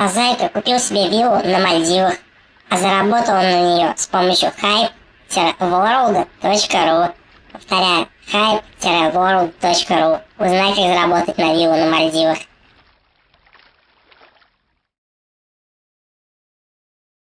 А Зайка купил себе виллу на Мальдивах, а заработал он на нее с помощью hype-world.ru. Повторяю, hype-world.ru. Узнай, как заработать на виллу на Мальдивах.